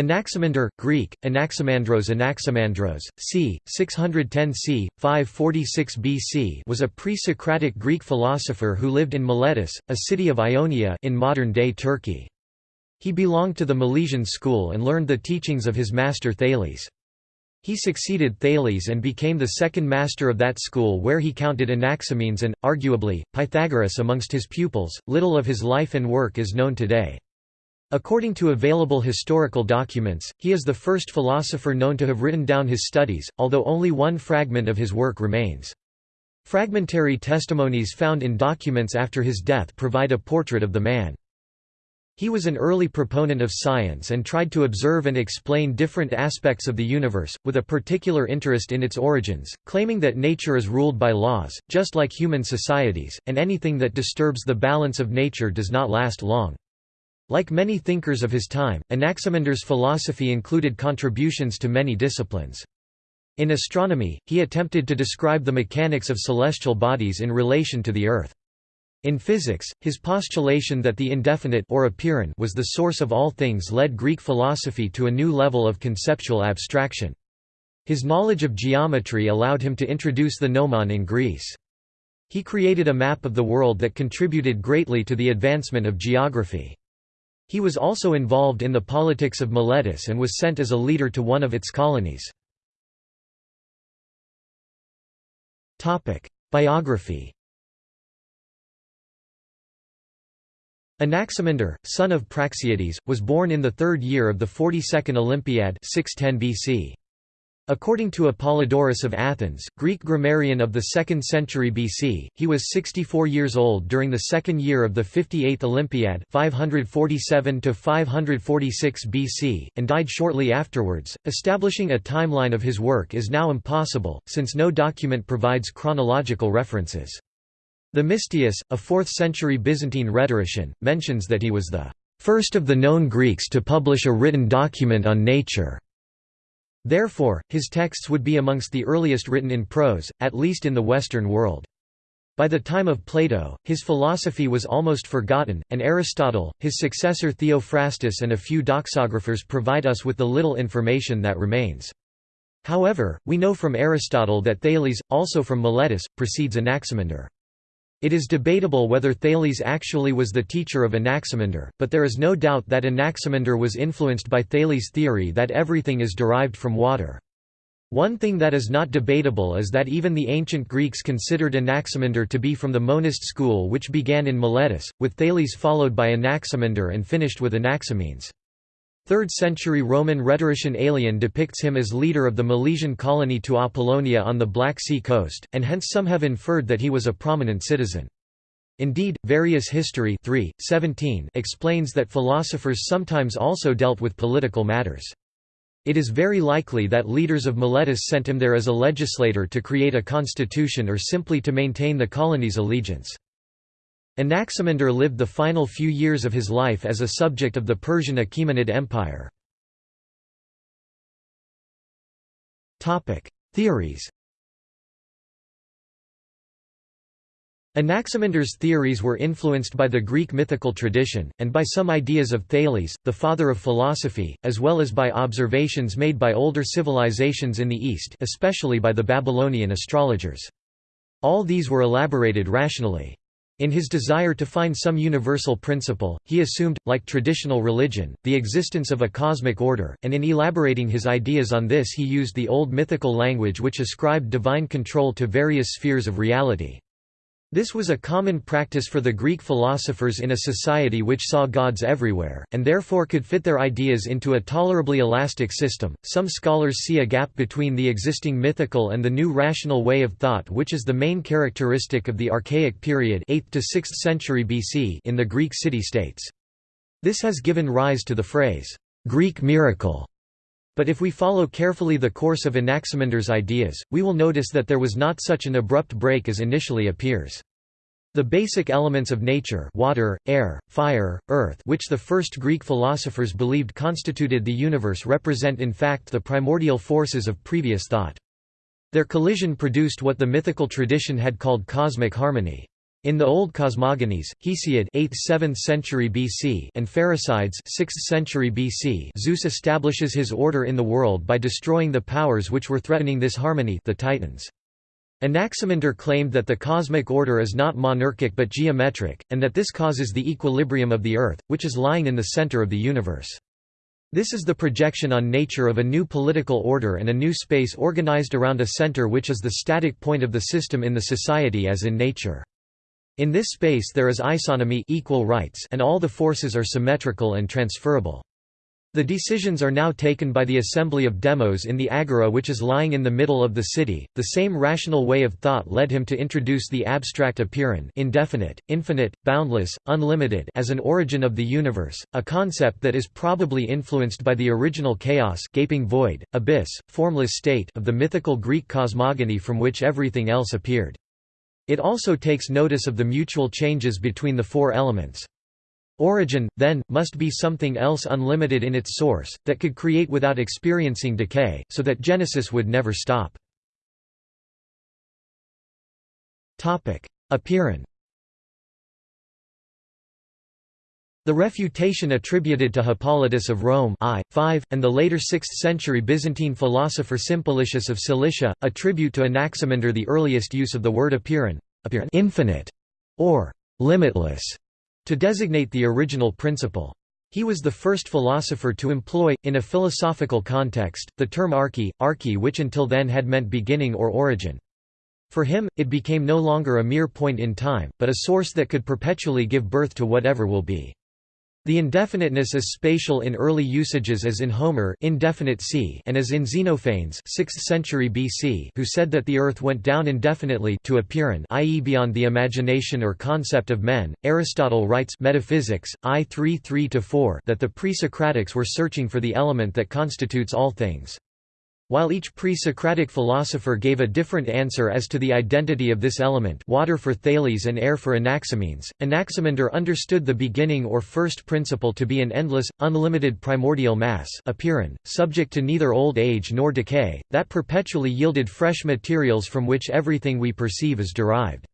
Anaximander, Greek, Anaximandros Anaximandros, c. 610 c. 546 BC was a pre-Socratic Greek philosopher who lived in Miletus, a city of Ionia in modern-day Turkey. He belonged to the Milesian school and learned the teachings of his master Thales. He succeeded Thales and became the second master of that school where he counted Anaximenes and, arguably, Pythagoras amongst his pupils. Little of his life and work is known today. According to available historical documents, he is the first philosopher known to have written down his studies, although only one fragment of his work remains. Fragmentary testimonies found in documents after his death provide a portrait of the man. He was an early proponent of science and tried to observe and explain different aspects of the universe, with a particular interest in its origins, claiming that nature is ruled by laws, just like human societies, and anything that disturbs the balance of nature does not last long. Like many thinkers of his time, Anaximander's philosophy included contributions to many disciplines. In astronomy, he attempted to describe the mechanics of celestial bodies in relation to the Earth. In physics, his postulation that the indefinite or apeiron was the source of all things led Greek philosophy to a new level of conceptual abstraction. His knowledge of geometry allowed him to introduce the gnomon in Greece. He created a map of the world that contributed greatly to the advancement of geography. He was also involved in the politics of Miletus and was sent as a leader to one of its colonies. Biography Anaximander, son of Praxiades, was born in the third year of the 42nd Olympiad 610 BC. According to Apollodorus of Athens, Greek grammarian of the 2nd century BC, he was 64 years old during the second year of the 58th Olympiad 547 BC, and died shortly afterwards. Establishing a timeline of his work is now impossible, since no document provides chronological references. Themistius, a 4th-century Byzantine rhetorician, mentions that he was the first of the known Greeks to publish a written document on nature. Therefore, his texts would be amongst the earliest written in prose, at least in the Western world. By the time of Plato, his philosophy was almost forgotten, and Aristotle, his successor Theophrastus and a few doxographers provide us with the little information that remains. However, we know from Aristotle that Thales, also from Miletus, precedes Anaximander. It is debatable whether Thales actually was the teacher of Anaximander, but there is no doubt that Anaximander was influenced by Thales' theory that everything is derived from water. One thing that is not debatable is that even the ancient Greeks considered Anaximander to be from the monist school which began in Miletus, with Thales followed by Anaximander and finished with Anaximenes. 3rd-century Roman rhetorician Aelian depicts him as leader of the Milesian colony to Apollonia on the Black Sea coast, and hence some have inferred that he was a prominent citizen. Indeed, Various History 3, 17 explains that philosophers sometimes also dealt with political matters. It is very likely that leaders of Miletus sent him there as a legislator to create a constitution or simply to maintain the colony's allegiance. Anaximander lived the final few years of his life as a subject of the Persian Achaemenid Empire. Theories Anaximander's theories were influenced by the Greek mythical tradition, and by some ideas of Thales, the father of philosophy, as well as by observations made by older civilizations in the East especially by the Babylonian astrologers. All these were elaborated rationally. In his desire to find some universal principle, he assumed, like traditional religion, the existence of a cosmic order, and in elaborating his ideas on this he used the old mythical language which ascribed divine control to various spheres of reality. This was a common practice for the Greek philosophers in a society which saw gods everywhere, and therefore could fit their ideas into a tolerably elastic system. Some scholars see a gap between the existing mythical and the new rational way of thought, which is the main characteristic of the Archaic period 8th to 6th century BC in the Greek city-states. This has given rise to the phrase, Greek miracle. But if we follow carefully the course of Anaximander's ideas, we will notice that there was not such an abrupt break as initially appears. The basic elements of nature water, air, fire, earth which the first Greek philosophers believed constituted the universe represent in fact the primordial forces of previous thought. Their collision produced what the mythical tradition had called cosmic harmony. In the Old Cosmogonies, Hesiod 8th–7th century BC and Pherecydes 6th century BC, Zeus establishes his order in the world by destroying the powers which were threatening this harmony, the Titans. Anaximander claimed that the cosmic order is not monarchic but geometric, and that this causes the equilibrium of the Earth, which is lying in the center of the universe. This is the projection on nature of a new political order and a new space organized around a center which is the static point of the system in the society as in nature. In this space there is isonomy equal rights and all the forces are symmetrical and transferable. The decisions are now taken by the assembly of demos in the agora which is lying in the middle of the city. The same rational way of thought led him to introduce the abstract apeiron indefinite, infinite, boundless, unlimited as an origin of the universe, a concept that is probably influenced by the original chaos gaping void, abyss, formless state of the mythical Greek cosmogony from which everything else appeared. It also takes notice of the mutual changes between the four elements. Origin, then, must be something else unlimited in its source, that could create without experiencing decay, so that Genesis would never stop. Apeiron The refutation attributed to Hippolytus of Rome I, 5, and the later 6th-century Byzantine philosopher Simplicius of Cilicia, attribute to Anaximander the earliest use of the word apeiron, apeiron infinite, or limitless, to designate the original principle. He was the first philosopher to employ, in a philosophical context, the term arche, arche which until then had meant beginning or origin. For him, it became no longer a mere point in time, but a source that could perpetually give birth to whatever will be. The indefiniteness is spatial in early usages as in Homer indefinite sea and as in Xenophanes 6th century BC who said that the earth went down indefinitely to apeiron i.e. beyond the imagination or concept of men. Aristotle writes Metaphysics, I 3-3-4 that the pre-Socratics were searching for the element that constitutes all things. While each pre-Socratic philosopher gave a different answer as to the identity of this element water for Thales and air for Anaximenes, Anaximander understood the beginning or first principle to be an endless, unlimited primordial mass apeiron, subject to neither old age nor decay, that perpetually yielded fresh materials from which everything we perceive is derived.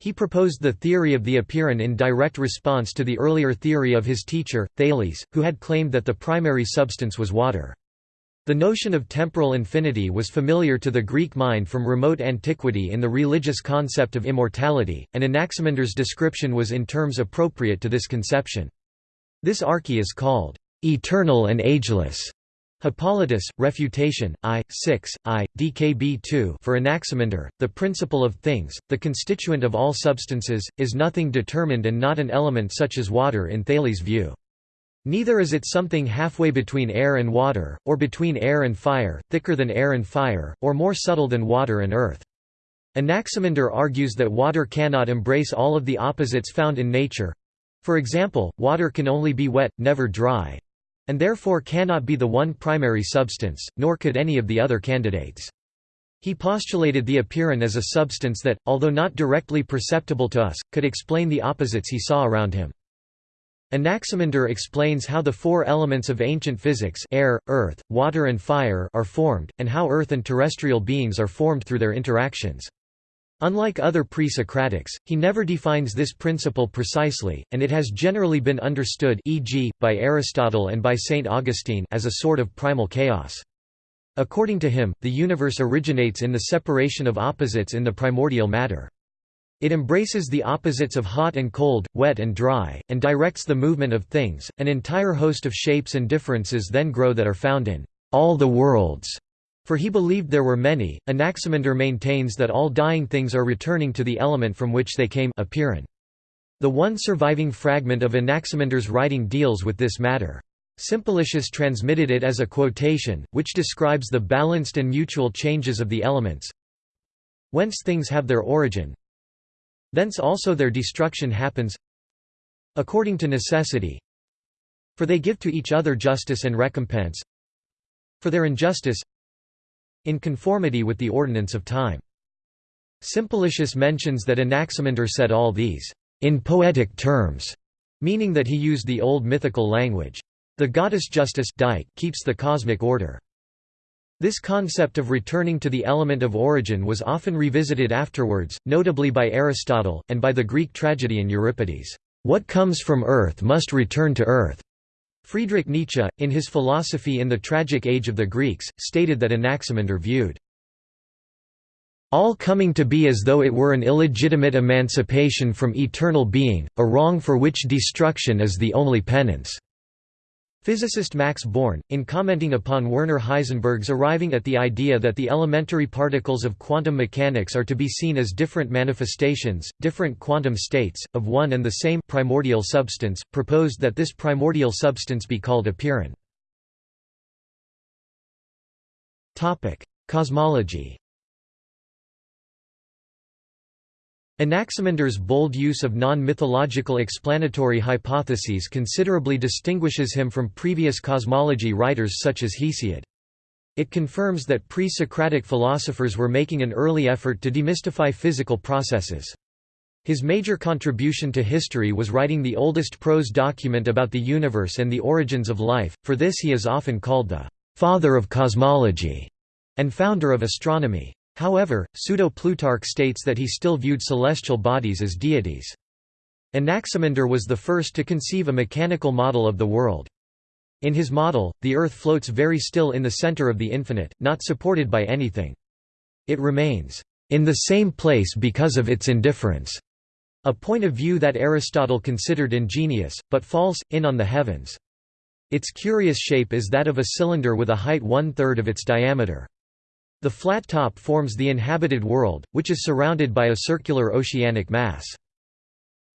He proposed the theory of the apeiron in direct response to the earlier theory of his teacher, Thales, who had claimed that the primary substance was water. The notion of temporal infinity was familiar to the Greek mind from remote antiquity in the religious concept of immortality, and Anaximander's description was in terms appropriate to this conception. This arche is called eternal and ageless. Hippolytus, Refutation, I, 6, I, DKB 2 for Anaximander, the principle of things, the constituent of all substances, is nothing determined and not an element such as water in Thales' view. Neither is it something halfway between air and water, or between air and fire, thicker than air and fire, or more subtle than water and earth. Anaximander argues that water cannot embrace all of the opposites found in nature. For example, water can only be wet, never dry. And therefore cannot be the one primary substance, nor could any of the other candidates. He postulated the apeiron as a substance that, although not directly perceptible to us, could explain the opposites he saw around him. Anaximander explains how the four elements of ancient physics air, earth, water and fire are formed, and how earth and terrestrial beings are formed through their interactions. Unlike other pre-Socratics, he never defines this principle precisely, and it has generally been understood e.g., by Aristotle and by St. Augustine as a sort of primal chaos. According to him, the universe originates in the separation of opposites in the primordial matter. It embraces the opposites of hot and cold, wet and dry, and directs the movement of things. An entire host of shapes and differences then grow that are found in all the worlds. For he believed there were many. Anaximander maintains that all dying things are returning to the element from which they came apeiron. The one surviving fragment of Anaximander's writing deals with this matter. Simplicius transmitted it as a quotation, which describes the balanced and mutual changes of the elements. Whence things have their origin, Thence also their destruction happens according to necessity. For they give to each other justice and recompense for their injustice in conformity with the ordinance of time. Simplicius mentions that Anaximander said all these in poetic terms, meaning that he used the old mythical language. The goddess Justice keeps the cosmic order. This concept of returning to the element of origin was often revisited afterwards, notably by Aristotle, and by the Greek tragedian Euripides. What comes from earth must return to earth. Friedrich Nietzsche, in his philosophy in the tragic age of the Greeks, stated that Anaximander viewed all coming to be as though it were an illegitimate emancipation from eternal being, a wrong for which destruction is the only penance. Physicist Max Born, in commenting upon Werner Heisenberg's arriving at the idea that the elementary particles of quantum mechanics are to be seen as different manifestations, different quantum states, of one and the same primordial substance, proposed that this primordial substance be called apeiron. Cosmology Anaximander's bold use of non-mythological explanatory hypotheses considerably distinguishes him from previous cosmology writers such as Hesiod. It confirms that pre-Socratic philosophers were making an early effort to demystify physical processes. His major contribution to history was writing the oldest prose document about the universe and the origins of life, for this he is often called the «father of cosmology» and founder of astronomy. However, Pseudo-Plutarch states that he still viewed celestial bodies as deities. Anaximander was the first to conceive a mechanical model of the world. In his model, the Earth floats very still in the center of the infinite, not supported by anything. It remains, "...in the same place because of its indifference", a point of view that Aristotle considered ingenious, but false, in on the heavens. Its curious shape is that of a cylinder with a height one-third of its diameter. The flat top forms the inhabited world, which is surrounded by a circular oceanic mass.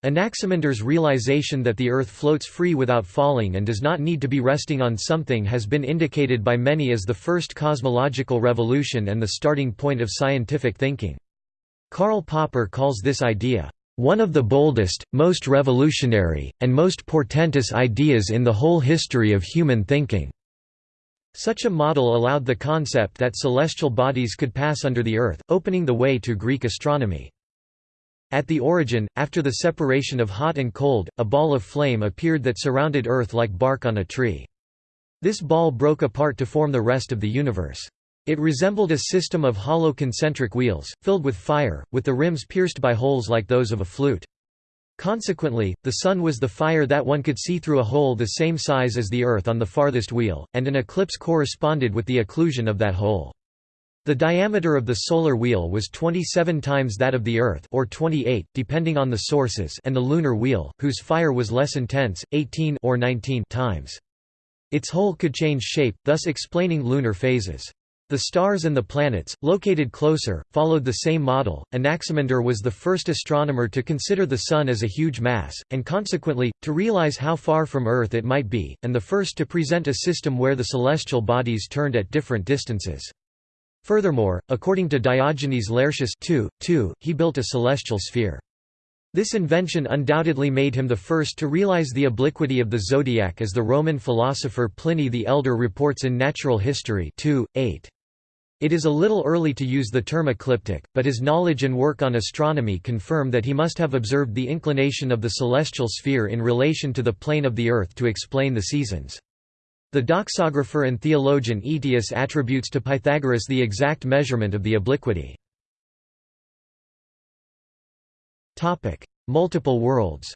Anaximander's realization that the Earth floats free without falling and does not need to be resting on something has been indicated by many as the first cosmological revolution and the starting point of scientific thinking. Karl Popper calls this idea, "...one of the boldest, most revolutionary, and most portentous ideas in the whole history of human thinking." Such a model allowed the concept that celestial bodies could pass under the Earth, opening the way to Greek astronomy. At the origin, after the separation of hot and cold, a ball of flame appeared that surrounded Earth like bark on a tree. This ball broke apart to form the rest of the universe. It resembled a system of hollow concentric wheels, filled with fire, with the rims pierced by holes like those of a flute. Consequently, the Sun was the fire that one could see through a hole the same size as the Earth on the farthest wheel, and an eclipse corresponded with the occlusion of that hole. The diameter of the solar wheel was 27 times that of the Earth or 28, depending on the sources and the lunar wheel, whose fire was less intense, 18 or 19 times. Its hole could change shape, thus explaining lunar phases. The stars and the planets, located closer, followed the same model. Anaximander was the first astronomer to consider the Sun as a huge mass, and consequently, to realize how far from Earth it might be, and the first to present a system where the celestial bodies turned at different distances. Furthermore, according to Diogenes Laertius 2, 2, he built a celestial sphere. This invention undoubtedly made him the first to realize the obliquity of the zodiac as the Roman philosopher Pliny the Elder reports in Natural History 2, 8. It is a little early to use the term ecliptic, but his knowledge and work on astronomy confirm that he must have observed the inclination of the celestial sphere in relation to the plane of the Earth to explain the seasons. The doxographer and theologian Aetius attributes to Pythagoras the exact measurement of the obliquity. Multiple worlds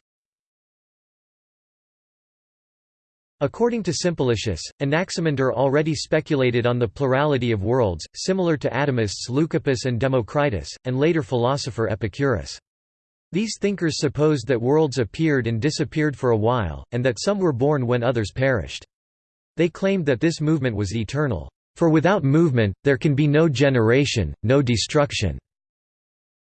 According to Simplicius, Anaximander already speculated on the plurality of worlds, similar to atomists Leucippus and Democritus, and later philosopher Epicurus. These thinkers supposed that worlds appeared and disappeared for a while, and that some were born when others perished. They claimed that this movement was eternal, "...for without movement, there can be no generation, no destruction."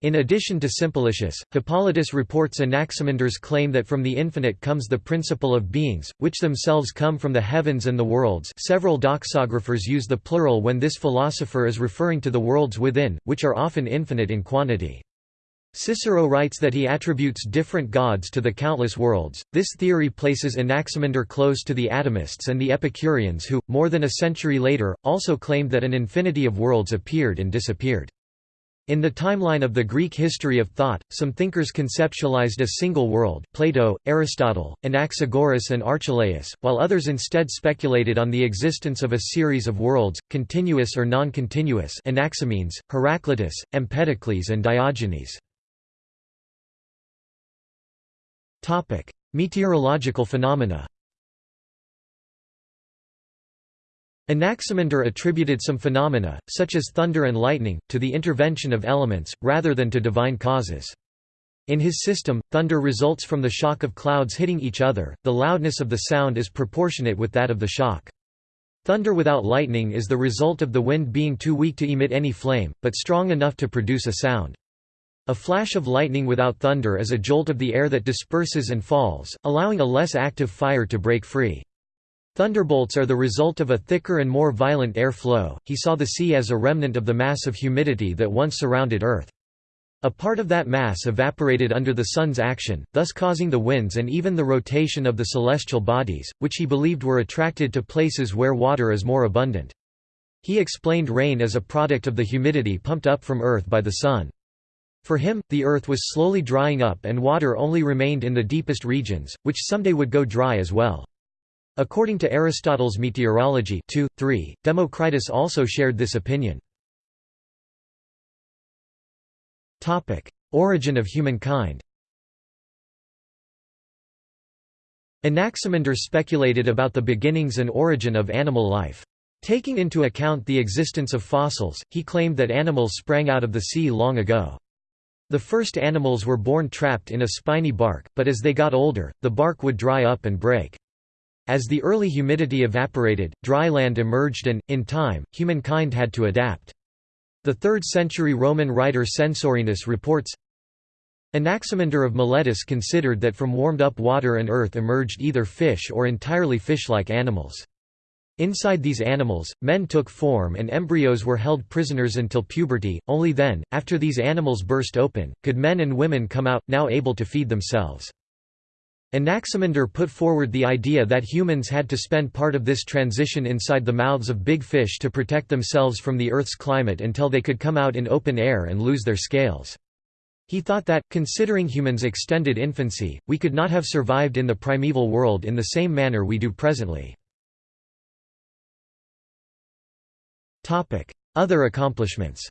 In addition to Simplicius, Hippolytus reports Anaximander's claim that from the infinite comes the principle of beings, which themselves come from the heavens and the worlds several doxographers use the plural when this philosopher is referring to the worlds within, which are often infinite in quantity. Cicero writes that he attributes different gods to the countless worlds. This theory places Anaximander close to the atomists and the Epicureans who, more than a century later, also claimed that an infinity of worlds appeared and disappeared. In the timeline of the Greek history of thought, some thinkers conceptualized a single world Plato, Aristotle, Anaxagoras and Archelaus, while others instead speculated on the existence of a series of worlds, continuous or non-continuous Anaximenes, Heraclitus, Empedocles and Diogenes. Meteorological phenomena Anaximander attributed some phenomena, such as thunder and lightning, to the intervention of elements, rather than to divine causes. In his system, thunder results from the shock of clouds hitting each other, the loudness of the sound is proportionate with that of the shock. Thunder without lightning is the result of the wind being too weak to emit any flame, but strong enough to produce a sound. A flash of lightning without thunder is a jolt of the air that disperses and falls, allowing a less active fire to break free. Thunderbolts are the result of a thicker and more violent air flow. He saw the sea as a remnant of the mass of humidity that once surrounded Earth. A part of that mass evaporated under the Sun's action, thus causing the winds and even the rotation of the celestial bodies, which he believed were attracted to places where water is more abundant. He explained rain as a product of the humidity pumped up from Earth by the Sun. For him, the Earth was slowly drying up and water only remained in the deepest regions, which someday would go dry as well. According to Aristotle's Meteorology 2, 3, Democritus also shared this opinion. Origin of humankind Anaximander speculated about the beginnings and origin of animal life. Taking into account the existence of fossils, he claimed that animals sprang out of the sea long ago. The first animals were born trapped in a spiny bark, but as they got older, the bark would dry up and break. As the early humidity evaporated, dry land emerged and, in time, humankind had to adapt. The 3rd century Roman writer Censorinus reports, Anaximander of Miletus considered that from warmed-up water and earth emerged either fish or entirely fish-like animals. Inside these animals, men took form and embryos were held prisoners until puberty, only then, after these animals burst open, could men and women come out, now able to feed themselves. Anaximander put forward the idea that humans had to spend part of this transition inside the mouths of big fish to protect themselves from the Earth's climate until they could come out in open air and lose their scales. He thought that, considering humans' extended infancy, we could not have survived in the primeval world in the same manner we do presently. Other accomplishments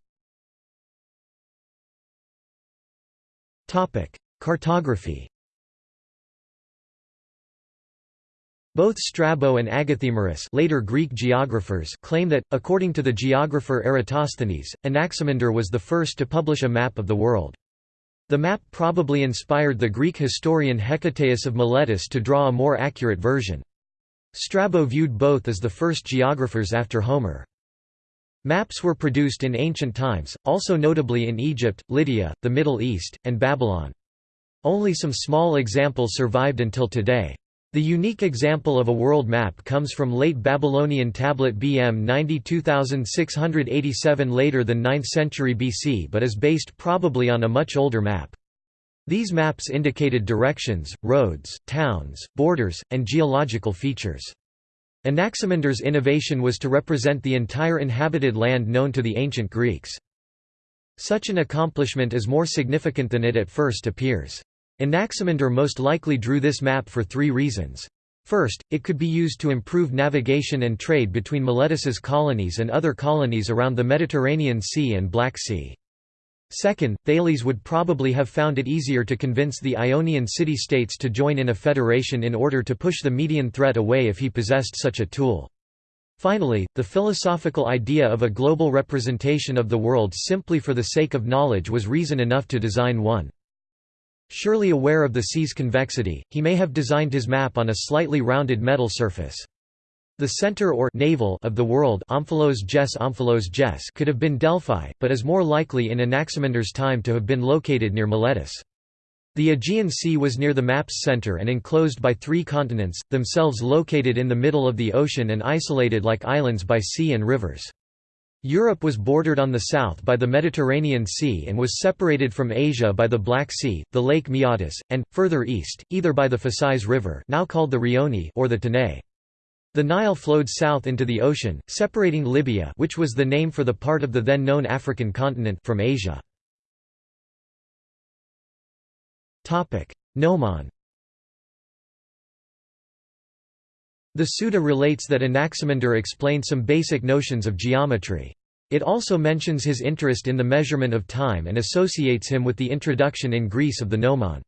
Cartography Both Strabo and Agathemerus later Greek geographers claim that, according to the geographer Eratosthenes, Anaximander was the first to publish a map of the world. The map probably inspired the Greek historian Hecataeus of Miletus to draw a more accurate version. Strabo viewed both as the first geographers after Homer. Maps were produced in ancient times, also notably in Egypt, Lydia, the Middle East, and Babylon. Only some small examples survived until today. The unique example of a world map comes from late Babylonian tablet BM 92687 later than 9th century BC but is based probably on a much older map. These maps indicated directions, roads, towns, borders, and geological features. Anaximander's innovation was to represent the entire inhabited land known to the ancient Greeks. Such an accomplishment is more significant than it at first appears. Anaximander most likely drew this map for three reasons. First, it could be used to improve navigation and trade between Miletus's colonies and other colonies around the Mediterranean Sea and Black Sea. Second, Thales would probably have found it easier to convince the Ionian city-states to join in a federation in order to push the Median threat away if he possessed such a tool. Finally, the philosophical idea of a global representation of the world simply for the sake of knowledge was reason enough to design one. Surely aware of the sea's convexity, he may have designed his map on a slightly rounded metal surface. The center or navel of the world Omphalos Gess Omphalos Gess could have been Delphi, but is more likely in Anaximander's time to have been located near Miletus. The Aegean Sea was near the map's center and enclosed by three continents, themselves located in the middle of the ocean and isolated like islands by sea and rivers. Europe was bordered on the south by the Mediterranean Sea and was separated from Asia by the Black Sea, the Lake Maeotis, and, further east, either by the Phasis River now called the Rioni or the Tanais. The Nile flowed south into the ocean, separating Libya which was the name for the part of the then known African continent from Asia. Gnomon The Suda relates that Anaximander explained some basic notions of geometry. It also mentions his interest in the measurement of time and associates him with the introduction in Greece of the gnomon.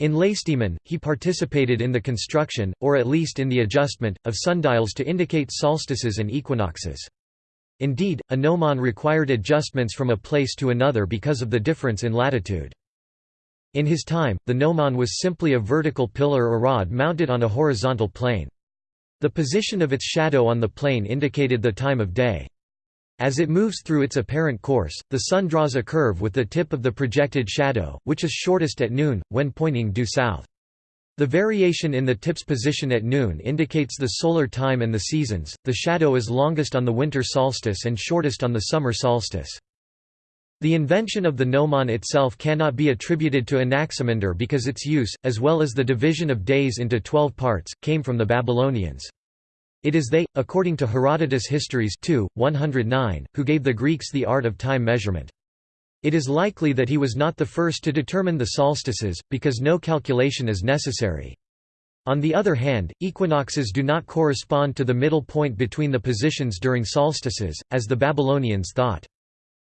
In Lacedaemon, he participated in the construction, or at least in the adjustment, of sundials to indicate solstices and equinoxes. Indeed, a gnomon required adjustments from a place to another because of the difference in latitude. In his time, the gnomon was simply a vertical pillar or rod mounted on a horizontal plane. The position of its shadow on the plane indicated the time of day. As it moves through its apparent course, the Sun draws a curve with the tip of the projected shadow, which is shortest at noon, when pointing due south. The variation in the tip's position at noon indicates the solar time and the seasons. The shadow is longest on the winter solstice and shortest on the summer solstice. The invention of the gnomon itself cannot be attributed to Anaximander because its use, as well as the division of days into twelve parts, came from the Babylonians. It is they, according to Herodotus Histories 2, 109, who gave the Greeks the art of time measurement. It is likely that he was not the first to determine the solstices, because no calculation is necessary. On the other hand, equinoxes do not correspond to the middle point between the positions during solstices, as the Babylonians thought.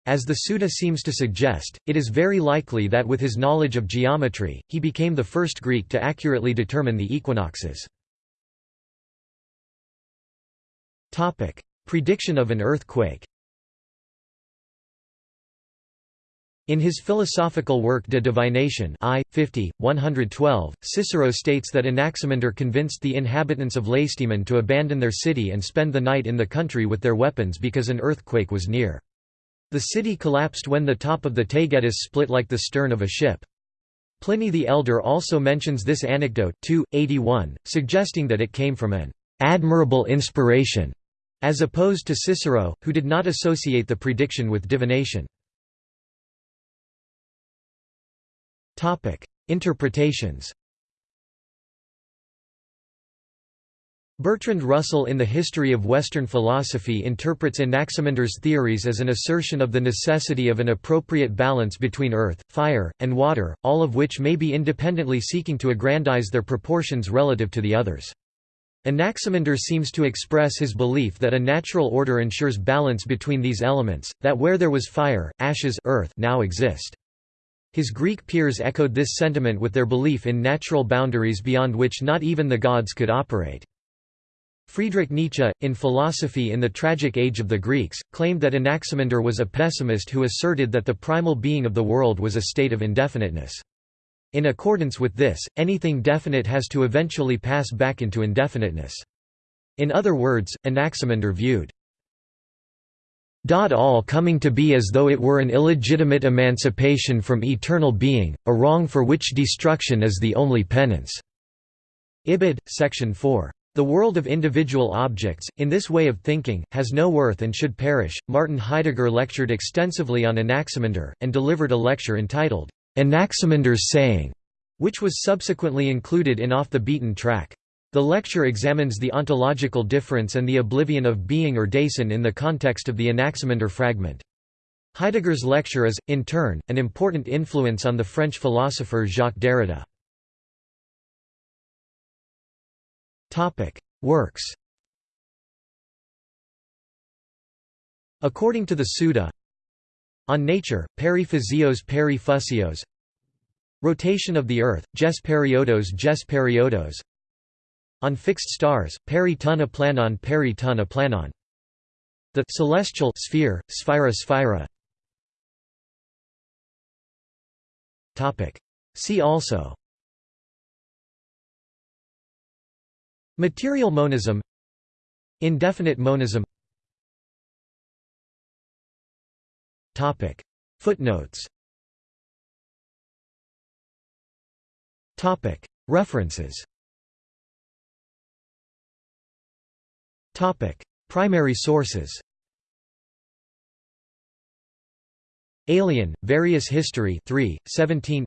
As the Suda seems to suggest, it is very likely that with his knowledge of geometry, he became the first Greek to accurately determine the equinoxes. Prediction of an earthquake In his philosophical work De Divination I, 50, 112, Cicero states that Anaximander convinced the inhabitants of Lacedaemon to abandon their city and spend the night in the country with their weapons because an earthquake was near. The city collapsed when the top of the Taygetus split like the stern of a ship. Pliny the Elder also mentions this anecdote 2, 81, suggesting that it came from an admirable inspiration as opposed to Cicero, who did not associate the prediction with divination. Interpretations Bertrand Russell in The History of Western Philosophy interprets Anaximander's theories as an assertion of the necessity of an appropriate balance between earth, fire, and water, all of which may be independently seeking to aggrandize their proportions relative to the others. Anaximander seems to express his belief that a natural order ensures balance between these elements, that where there was fire, ashes earth now exist. His Greek peers echoed this sentiment with their belief in natural boundaries beyond which not even the gods could operate. Friedrich Nietzsche, in Philosophy in the Tragic Age of the Greeks, claimed that Anaximander was a pessimist who asserted that the primal being of the world was a state of indefiniteness. In accordance with this, anything definite has to eventually pass back into indefiniteness. In other words, Anaximander viewed all coming to be as though it were an illegitimate emancipation from eternal being, a wrong for which destruction is the only penance." Ibid, section 4. The world of individual objects, in this way of thinking, has no worth and should perish. Martin Heidegger lectured extensively on Anaximander, and delivered a lecture entitled, Anaximander's saying, which was subsequently included in Off the Beaten Track. The lecture examines the ontological difference and the oblivion of being or Dasein in the context of the Anaximander fragment. Heidegger's lecture is, in turn, an important influence on the French philosopher Jacques Derrida. Works According to the Suda, on Nature, Peri Physios Peri Fusios Rotation of the Earth, Ges Periodos Ges Periodos On Fixed Stars, Peri Tuna Planon Peri Tuna Planon The celestial sphere, Sphira Sphira. See also Material monism Indefinite monism. Footnotes. References. Primary sources. Aelian, Various History 3, 17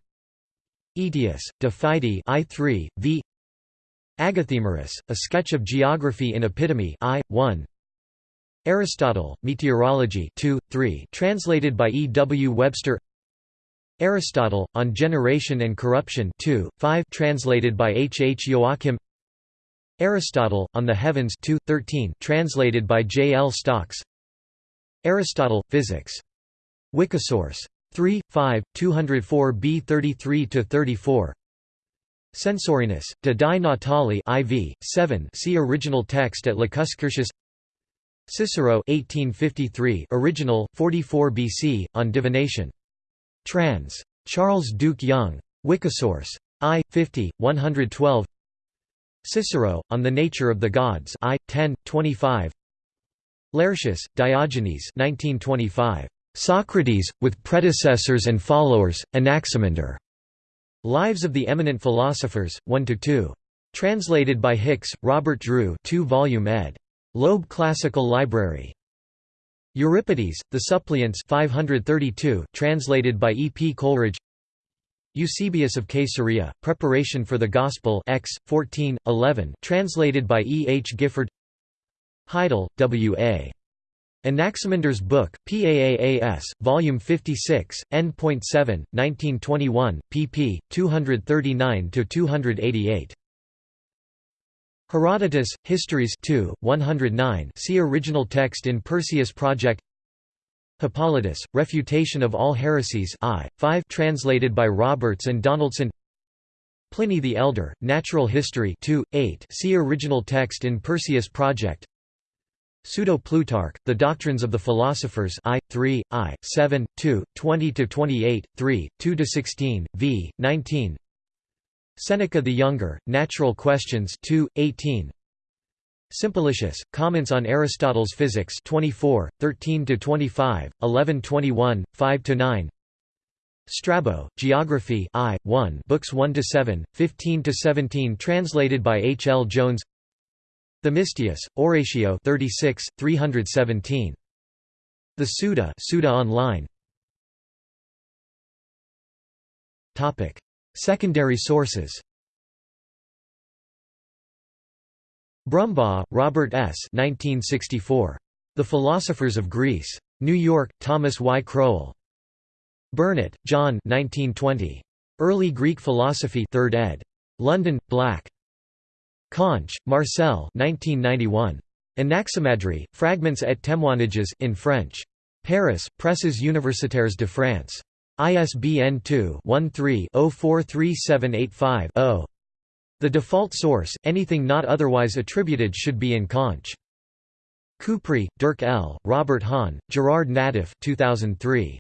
Aetius, De Fide I 3, v Agathemerus, A Sketch of Geography in Epitome I, 1 Aristotle, Meteorology 2, 3 translated by E. W. Webster Aristotle, On Generation and Corruption 2, 5 translated by H. H. Joachim Aristotle, On the Heavens 2, 13 translated by J. L. Stocks Aristotle, Physics. Wikisource. 3, 5, 204 b 33–34 Censorinus, de die Natali IV, 7 see original text at Lacuscurtius Cicero 1853 original, 44 BC, on divination. Trans. Charles Duke Young. Wikisource. I. 50, 112 Cicero, On the Nature of the Gods I. 10, 25 Laertius, Diogenes 1925. Socrates, with predecessors and followers, Anaximander. Lives of the Eminent Philosophers, 1 to 2. Translated by Hicks, Robert Drew 2-volume ed. Loeb Classical Library. Euripides, The Suppliants 532, translated by E. P. Coleridge Eusebius of Caesarea, Preparation for the Gospel X, 14, 11, translated by E. H. Gifford Heidel, W. A. Anaximander's Book, PAAAS, Volume 56, N.7, 1921, pp. 239–288. Herodotus, Histories 2, 109 see original text in Perseus Project Hippolytus, Refutation of All Heresies I, 5 translated by Roberts and Donaldson Pliny the Elder, Natural History 2, 8 see original text in Perseus Project Pseudo-Plutarch, The Doctrines of the Philosophers I, 3, I, 7, 2, 20–28, 3, 2–16, v. 19 Seneca the Younger, Natural Questions 2, 18 Simplicius, Comments on Aristotle's Physics 24, 13–25, 11–21, 5–9 Strabo, Geography I, 1 books 1–7, 15–17 translated by H. L. Jones Themistius, Oratio 36, 317. The Suda, Suda Online. Topic: Secondary sources. Brumbaugh, Robert S. 1964. The Philosophers of Greece. New York, Thomas Y. Crowell. Burnet, John 1920. Early Greek Philosophy 3rd ed. London, Black. Conche, Marcel 1991. Anaximandre, Fragments et témoignages in French. Paris, Presses universitaires de France. ISBN 2-13-043785-0. The default source, anything not otherwise attributed should be in Conche. Couprie, Dirk L., Robert Hahn, Gerard Naddaf 2003.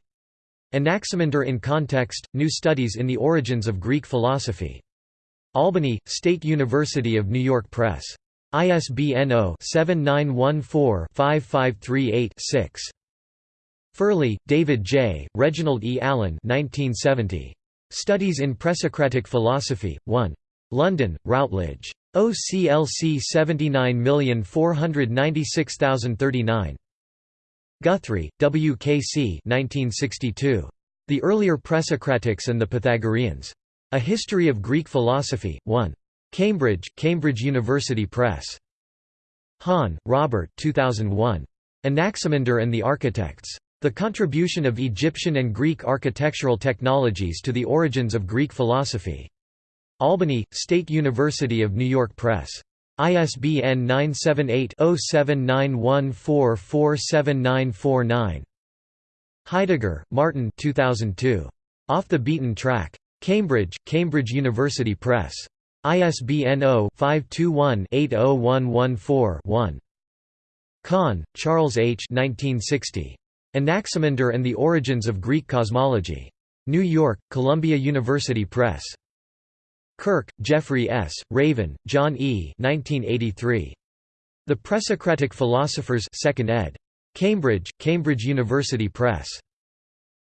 Anaximander in Context, New Studies in the Origins of Greek Philosophy. Albany, State University of New York Press. ISBN 0-7914-5538-6. Furley, David J., Reginald E. Allen 1970. Studies in Presocratic Philosophy, 1. London, Routledge. OCLC 79496039. Guthrie, W. K. C. 1962. The Earlier Presocratics and the Pythagoreans. A History of Greek Philosophy, 1. Cambridge, Cambridge University Press. Hahn, Robert 2001. Anaximander and the Architects. The Contribution of Egyptian and Greek Architectural Technologies to the Origins of Greek Philosophy. Albany, State University of New York Press. ISBN 978-0791447949. Heidegger, Martin 2002. Off the Beaten Track. Cambridge, Cambridge University Press. ISBN 0-521-80114-1. Kahn, Charles H. 1960. Anaximander and the Origins of Greek Cosmology. New York, Columbia University Press. Kirk, Geoffrey S., Raven, John E. 1983. The Presocratic Philosophers 2nd ed. Cambridge, Cambridge University Press.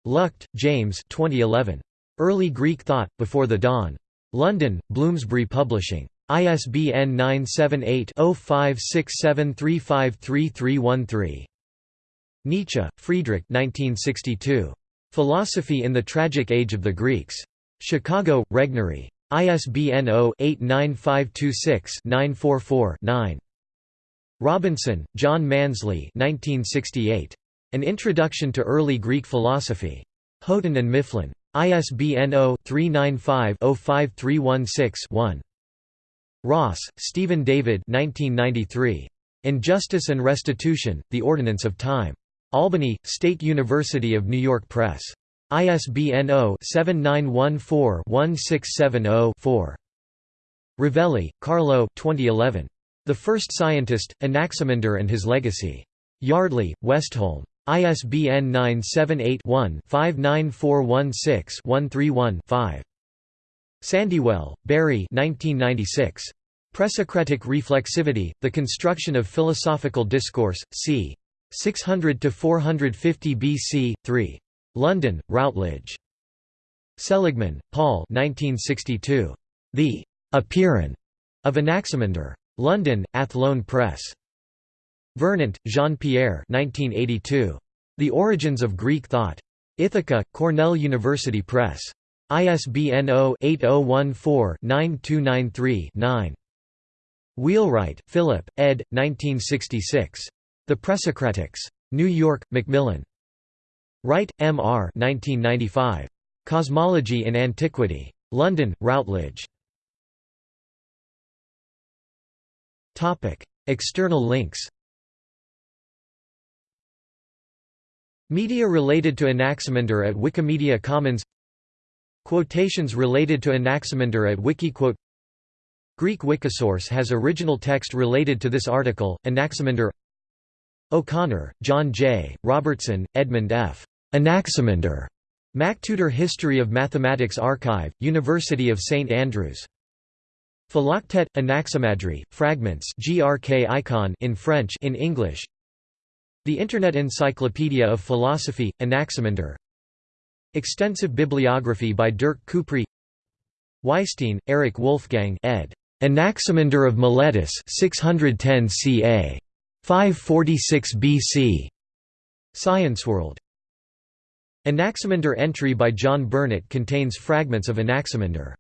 Luchte, James 2011. Early Greek Thought, Before the Dawn. London, Bloomsbury Publishing. ISBN 978-0567353313. Nietzsche, Friedrich 1962. Philosophy in the Tragic Age of the Greeks. Chicago, Regnery. ISBN 0-89526-944-9. Robinson, John Mansley 1968. An Introduction to Early Greek Philosophy. Houghton and Mifflin. ISBN 0-395-05316-1. Ross, Stephen David 1993. Injustice and Restitution, The Ordinance of Time. Albany, State University of New York Press. ISBN 0-7914-1670-4. Rovelli, Carlo 2011. The First Scientist, Anaximander and His Legacy. Yardley, Westholme. ISBN 978-1-59416-131-5. Sandywell, Barry Presocratic Reflexivity, The Construction of Philosophical Discourse, c. 600–450 BC, 3. London, Routledge. Seligman, Paul The Apeiron of Anaximander. London, Athlone Press. Vernant, Jean-Pierre The Origins of Greek Thought. Ithaca, Cornell University Press. ISBN 0-8014-9293-9. Wheelwright, Philip, ed. 1966. The Presocratics. New York, Macmillan. Wright, M. R. 1995. Cosmology in Antiquity. London, Routledge. External links Media related to Anaximander at Wikimedia Commons Quotations related to Anaximander at Wikiquote Greek Wikisource has original text related to this article, Anaximander O'Connor, John J., Robertson, Edmund F. Anaximander. MacTutor History of Mathematics Archive, University of St Andrews. Philoctet, Anaximandri, Fragments GRK icon in French in English The Internet Encyclopedia of Philosophy, Anaximander Extensive bibliography by Dirk Couprie Weisstein, Eric Wolfgang ed. Anaximander of Miletus 610 ca. 546 BC. ScienceWorld. Anaximander entry by John Burnet contains fragments of Anaximander.